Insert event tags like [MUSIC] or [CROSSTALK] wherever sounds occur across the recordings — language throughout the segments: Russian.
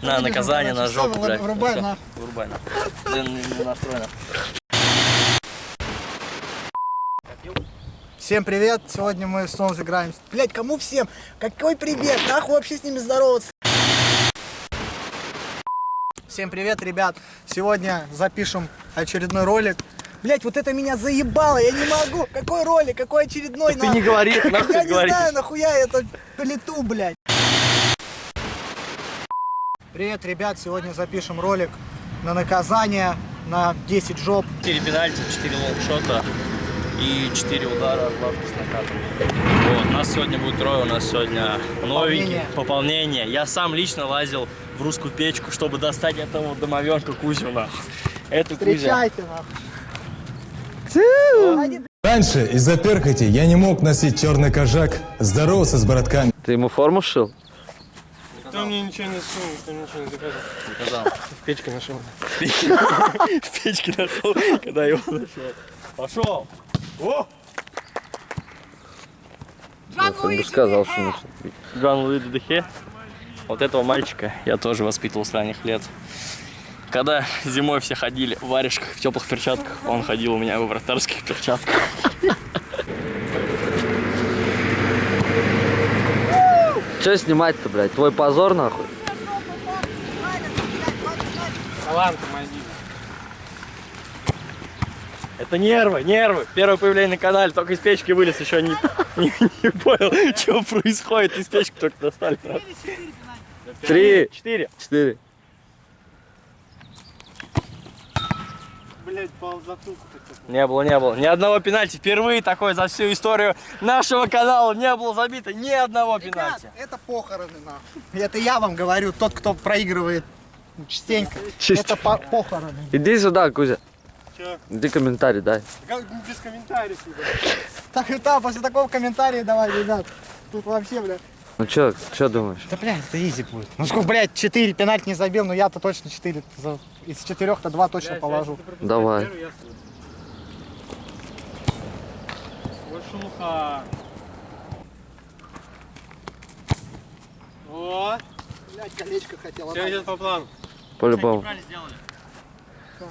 На, наказание, на жопу, блядь. Врубай, на. Врубай, на. Блин, не, настроено. Всем привет! Сегодня мы снова играем. Блять, кому всем? Какой привет? Нахуй вообще с ними здороваться? Всем привет, ребят! Сегодня запишем очередной ролик. Блять, вот это меня заебало, я не могу. Какой ролик? Какой очередной? Ты не говори, [LAUGHS] нахуй Я ты не говоришь. знаю, нахуя я это плету, блядь. Привет, ребят! Сегодня запишем ролик на наказание на 10 жоп. 4 пенальти, 4 лонгшота и 4 удара от лавки с накатом. Вот, нас сегодня будет трое, у нас сегодня новенький, Пополнение. пополнение. Я сам лично лазил в русскую печку, чтобы достать этого домовенка Кузю, нахуй. Это Кузя. Встречайте, нахуй. Они, Раньше из-за перхоти я не мог носить черный кожак, здоровался с братками. Ты ему форму шил? Кто мне ничего не сунул, кто мне ничего не заказал. Сказал. В печке нашел. В печке нашел, когда его нашел. Пошел! О! Бы сказал, что начал. Жан Луи Дехе. Вот этого мальчика я тоже воспитывал с ранних лет. Когда зимой все ходили в варежках, в теплых перчатках, он ходил у меня в вратарских перчатках. Че снимать-то, блядь? Твой позор, нахуй? Это нервы, нервы. Первое появление на канале, только из печки вылез, еще не, [LAUGHS] не, не понял, [LAUGHS] что происходит. Из печки только достали. Три, Четыре. четыре. Блять, пал затылку такой. Не было, не было. Ни одного пенальти. Впервые такой за всю историю нашего канала не было забито ни одного Ребят, пенальти. это похороны, нахуй. Это я вам говорю, тот, кто проигрывает частенько. Чисто. Это по- похороны. Иди сюда, Кузя. Че? Иди комментарий дай. Как без комментариев. Так и так, после такого комментария давай, ребят. Тут вообще, блядь. Ну чё, чё думаешь? Да, блядь, это изи будет. Ну сколько, блядь, 4 пенальти не забил, но я-то точно 4. за- Из четырех-то 2 точно Блядь, положу. Давай. шелуха. О, Блядь, колечко хотел все идет по плану. По-любому.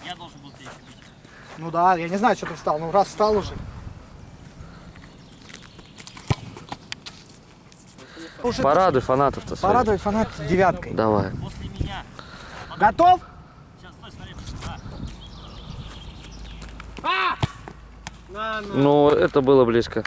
Я должен был тебе бить. Ну да, я не знаю, что ты встал. Ну раз встал уже. Уже Порадуй фанатов-то своих. порадовать фанат девяткой. Давай. После меня. Готов? Сейчас, стой, смотри. Да. На, на. Ну, это было близко.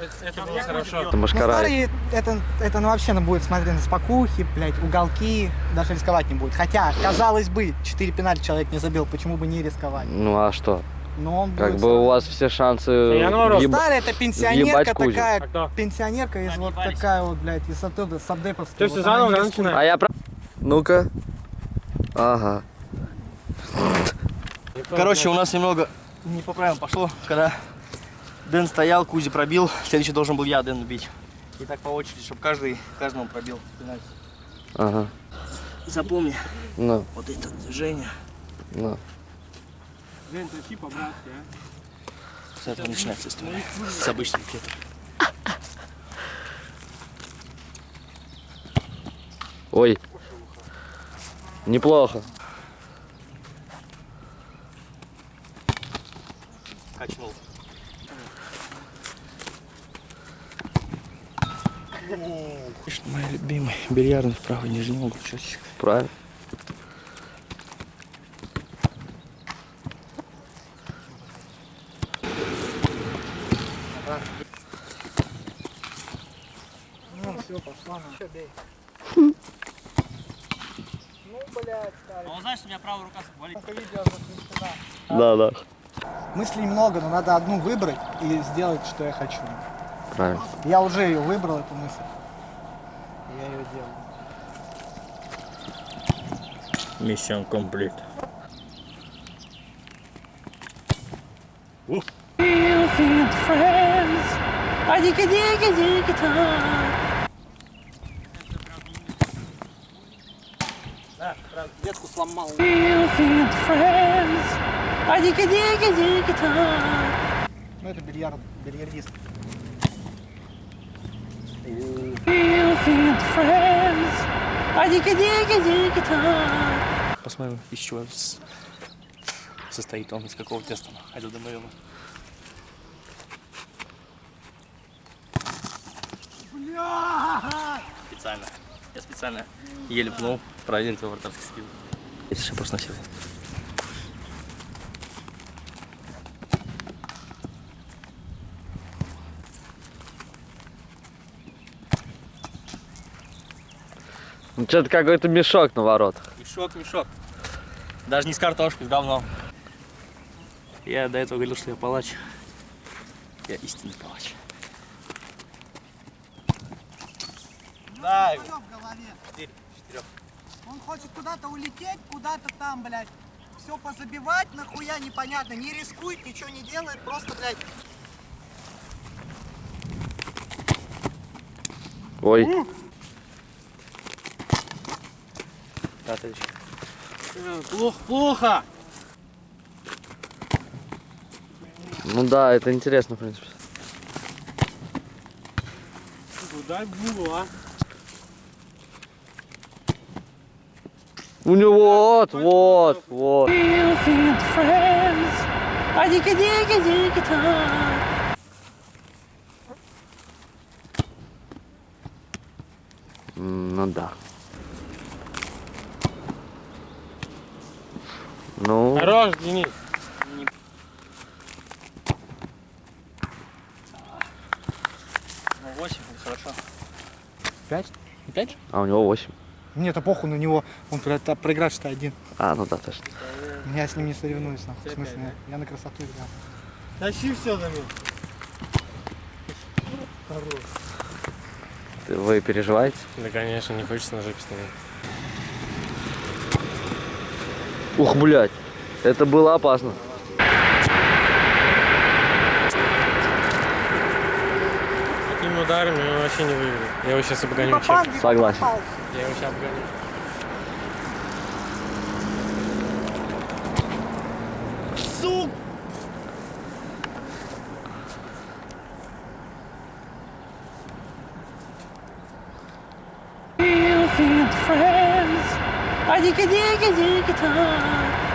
Это, это было хорошо. Это Ну, машкара. смотри, это, это ну, вообще ну, будет смотреть на спокухи, блядь, уголки, даже рисковать не будет. Хотя, казалось бы, 4 пенальти человек не забил, почему бы не рисковать? Ну а что? Но он Как будет бы у вас все шансы я наоборот. въеб- Старая это пенсионерка такая, А пенсионерка из вот такая вот, блядь, из оттуда, с Абдеповской. Все, вот все она заново, рискует. начинаем. А я прав... Ну-ка. Ага. Короче, у нас немного не по правилам пошло, когда Дэн стоял, Кузи пробил, следующий должен был я Дэна бить. И так по очереди, чтобы каждый каждому пробил пенальти. Ага. Запомни Ну, вот это движение. ну. Жень, тащи по-братски, а. С этого начинается история. С обычных кетов. Ой. Неплохо. Качнул. Мой любимый бильярдный в правый нижний угол. Правильно. Ну, на. Чё, бей. Ну, блядь, старый. А он знает, что у меня правая рука болит. Да, да. Мыслей много, но надо одну выбрать и сделать, что я хочу. Правильно. Я уже ее выбрал, эту мысль. Я ее делаю. Миссион комплит. Детку сломал. Ну это бильярд, бильярдист. Посмотрим, из чего состоит он, из какого теста. Айда домовину. Специально. Я специально еле пнул, проверить его вратарский скилл. Если я просто носил. Ну что-то какой-то мешок на воротах. Мешок, мешок. Даже не с картошкой, с говном. Я до этого говорил, что я палач. Я истинный палач. Да. Он хочет куда-то улететь, куда-то там, блядь. Все позабивать, нахуя непонятно. Не рискует, ничего не делает, просто, блядь. Ой, да, следующий. Э, Плохо, плохо. ну да, это интересно, в принципе. Дай булу, а. У него вот, вот, вот. Ну да. Ну, Хорош, Денис. Ну, 8, хорошо. Пять? Пять же? а у него 8. Мне это похуй на него. Он про- та- проиграть что один. А, ну да, точно. Я с ним не соревнуюсь, нахуй. В смысле, я на красоту играю. Тащи все за меня. Вы переживаете? Да, конечно, не хочется на жопе стоять. Ух, блядь. Это было опасно. Ударами он вообще не выиграет. Я его сейчас обгоню. Попал, не Согласен. попал. Я его сейчас обгоню.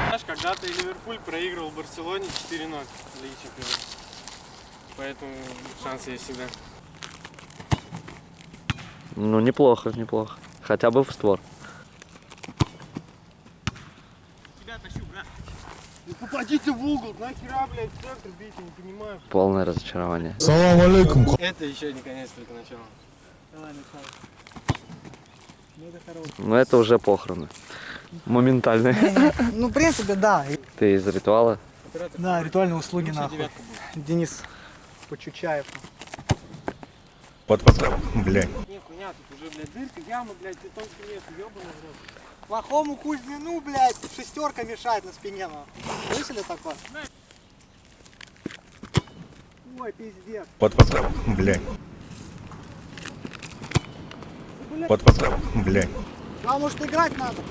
Знаешь, когда-то и Ливерпуль проигрывал Барселоне 4-0 в Лиге Чемпионов. Поэтому шансы есть всегда. Ну, неплохо, неплохо. Хотя бы в створ. Ну попадите в угол, нахера, блядь, в центр бить, я не понимаю. Полное разочарование. Салам алейкум. Это еще не конец, только начало. Но это уже похороны. Моментальные. Ну, в принципе, да. Ты из ритуала? Да, ритуальные услуги, нахуй. Денис Почучаев. Под, под, блядь. Не, хуйня, тут уже, блядь, дырка, яма, блядь, бетонский лес, ёбаный рот. Плохому Кузьмину, блядь, шестерка мешает на спине, нахуй. Слышали такое? Ой, пиздец. Под, под, блядь. Под, под, блядь. А может играть надо?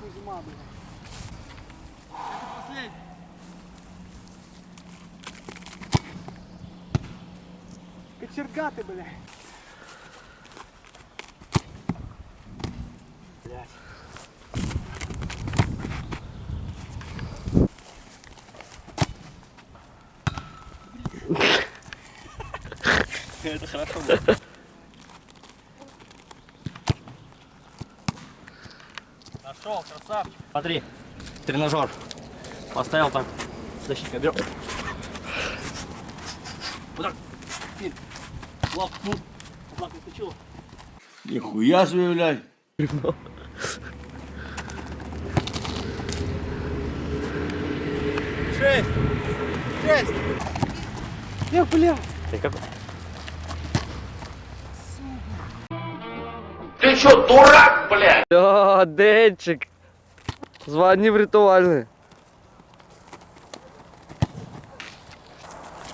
Кузьма, блядь. Кочерга ты, блядь. [LAUGHS] Это хорошо было. Нашел, красавчик. Смотри, тренажер. Поставил так. Защитка берем. Теперь. Лап, ну. Вот так выскочил. Нихуя себе, блядь. Шесть! Шесть! Эх, бля! Ты как? О, Денчик. Звони в ритуальный.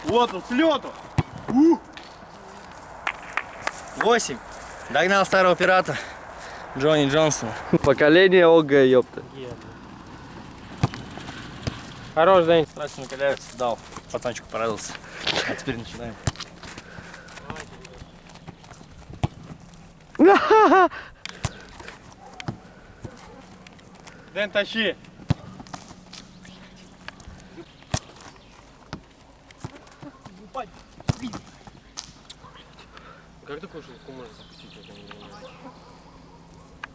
Вот он, с лету! Восемь. Догнал старого пирата. Джонни Джонсона. Поколение ОГ, ёпта. Хорош, Дэнь. Страсти накаляются. Дал. Пацанчику порадовался. А теперь начинаем. Дэн, тащи. Как такую штуку можно запустить? я не понимаю.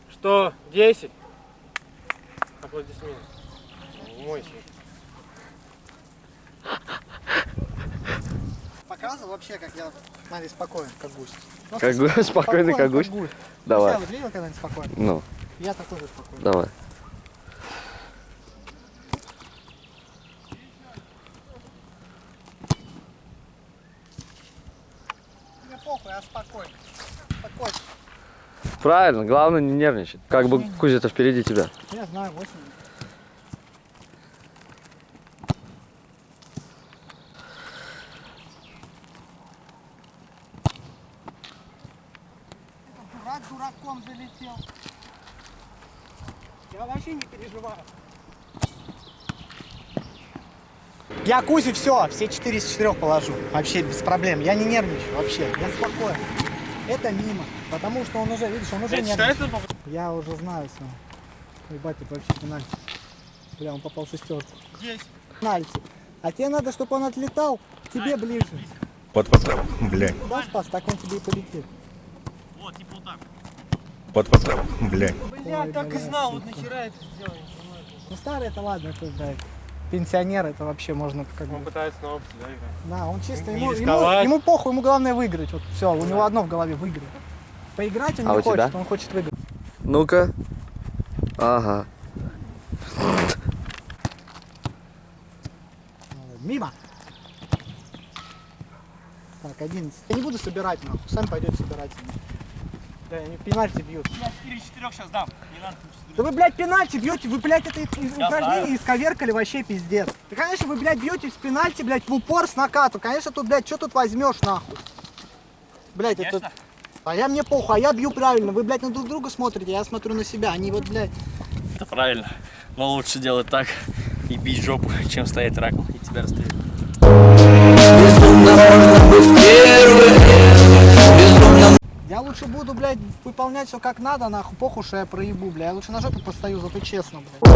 Что? 10? Аплодисменты. Мойся. Показывал вообще, как я, смотри, спокоен, как гусь. Ну, [LAUGHS] Как гусь, спокойный, как гусь? Давай. Давай. Я вот видел когда-нибудь спокойно? Ну, Я такой же спокойный. давай. Мне похуй, я спокойно. Спокойно. Правильно, главное не нервничать. Как бы Кузя-то впереди тебя. Я знаю, 8. Дурак дураком залетел. Я вообще не переживаю. Я Кузе все, все 4 из 4 положу. Вообще без проблем. Я не нервничаю вообще. Я спокоен. Это мимо. Потому что он уже, видишь, он уже считается попадание? Я уже знаю все. Ебать, это вообще пенальти. Бля, он попал в шестерку. Здесь. Пенальти. А тебе надо, чтобы он отлетал к тебе ближе. Вот, вот, блядь. Куда спас, так он тебе и полетит. Вот, вот, блядь. Бля, Ой, так и бля, знал, вот нахера это сделал. Ну старый это ладно, это, блядь, пенсионер, это вообще можно как Он бы... пытается на опыте, да, играть. Да, он чисто, Не ему, ему, ему похуй, ему главное выиграть. Вот все, у него одно в голове выиграть. Поиграть он А не у тебя? хочет, он хочет выиграть. Ну-ка. Ага. Мимо. Так, 11. Я не буду собирать, нахуй. Сами пойдете собирать. Да, они пенальти бьют. Я 4 4 сейчас дам. Не надо Да вы, блядь, пенальти бьете, вы, блядь, это упражнение исковеркали вообще пиздец. Да, конечно, вы, блядь, бьете с пенальти, блядь, в упор с накату. Конечно, тут, блядь, что тут возьмешь, нахуй? Блядь, это... А я мне похуй, а я бью правильно. Вы, блядь, на друг друга смотрите, я смотрю на себя. Они вот, блядь... Это правильно. Но лучше делать так и бить жопу, чем стоять раком и тебя расстрелять. Я лучше буду, блядь, выполнять все как надо, нахуй, похуй, что я проебу, блядь. Я лучше на жопу постою, зато честно, блядь.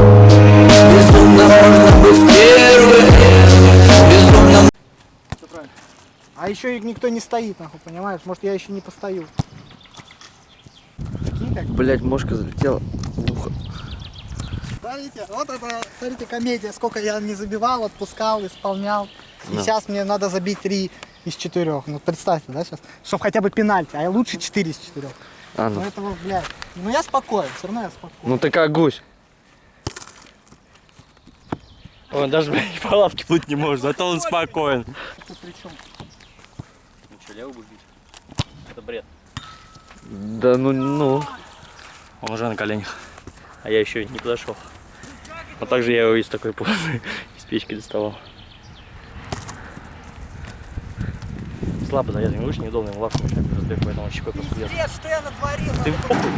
А еще и никто не стоит, нахуй, понимаешь? Может, я еще не постою. Как Блять, мошка залетела в ухо. Смотрите, вот это, смотрите, комедия, сколько я не забивал, отпускал, исполнял. И Да. сейчас мне надо забить три из четырех. Ну, представьте, да, сейчас, чтобы хотя бы пенальти, а я лучше 4 из 4. А, Ну, ну. это, вот, блядь, ну я спокоен, все равно я спокоен. Ну ты как гусь. Он даже блядь, [LAUGHS] по лавке плыть не может, зато он спокоен. Тут при чем? Ну что, левый будет бить? Это бред. Да ну, ну. Он уже на коленях. А я еще не подошел. А также я его из такой позы [LAUGHS] из печки доставал. Слабо зарезан, видишь, неудобно ему лавку мешать разбег, поэтому он щекой просто. Пиздец, что я натворил? Ты похуй.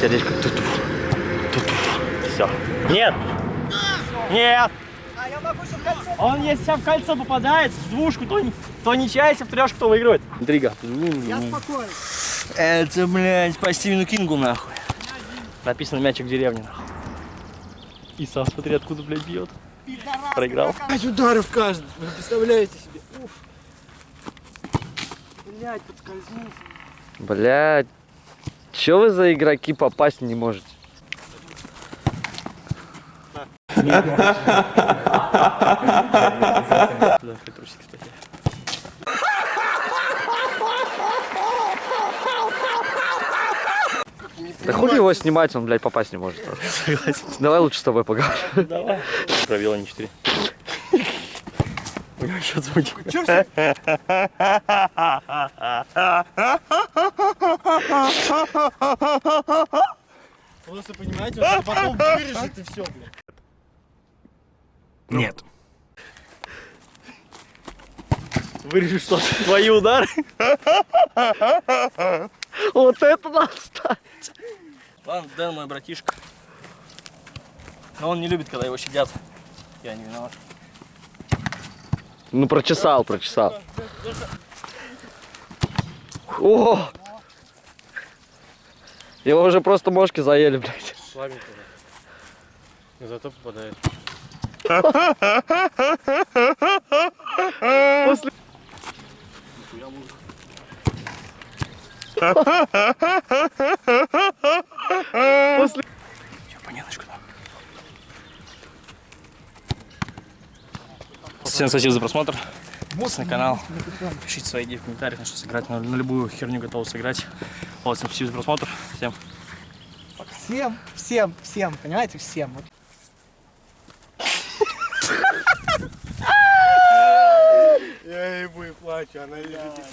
Сердечко туту. Туту. Все. Нет! Нет! А я могу еще в кольцо. Он если сейчас в кольцо попадает, в двушку, то, не- то ничья, если в трешку, то выигрывает. Интрига. Я спокоен. Это, блядь, по Стивену Кингу, нахуй. Написано мячик в деревне, нахуй. И сам смотри, откуда, блядь, бьет. Пидорас, Проиграл. Пять ударов каждый. Вы представляете себе? Уф. Блять, подскользнулся. Блять. Че вы за игроки попасть не можете? Да, трусик, кстати. Да хули его снимать, он, блядь, попасть не может. Согласен. Давай лучше с тобой поговорим. Давай. Пробил они 4. У него счет звучит. Просто понимаете, это потом вырежет и все, блядь. Нет. Вырежу что твои удары. Вот это надо ставить. Ладно, Дэн мой братишка. Но он не любит, когда его щадят. Я не виноват. Ну прочесал, прочесал. О! Его уже просто мошки заели, блядь. Слабенько. зато попадает. Поняточку, да. Всем спасибо за просмотр. Подписывайтесь на канал. Пишите свои идеи в комментариях, на что сыграть. На, на любую херню готов сыграть. Вот, всем спасибо за просмотр. Всем Всем, всем, всем, понимаете, всем. Вот Я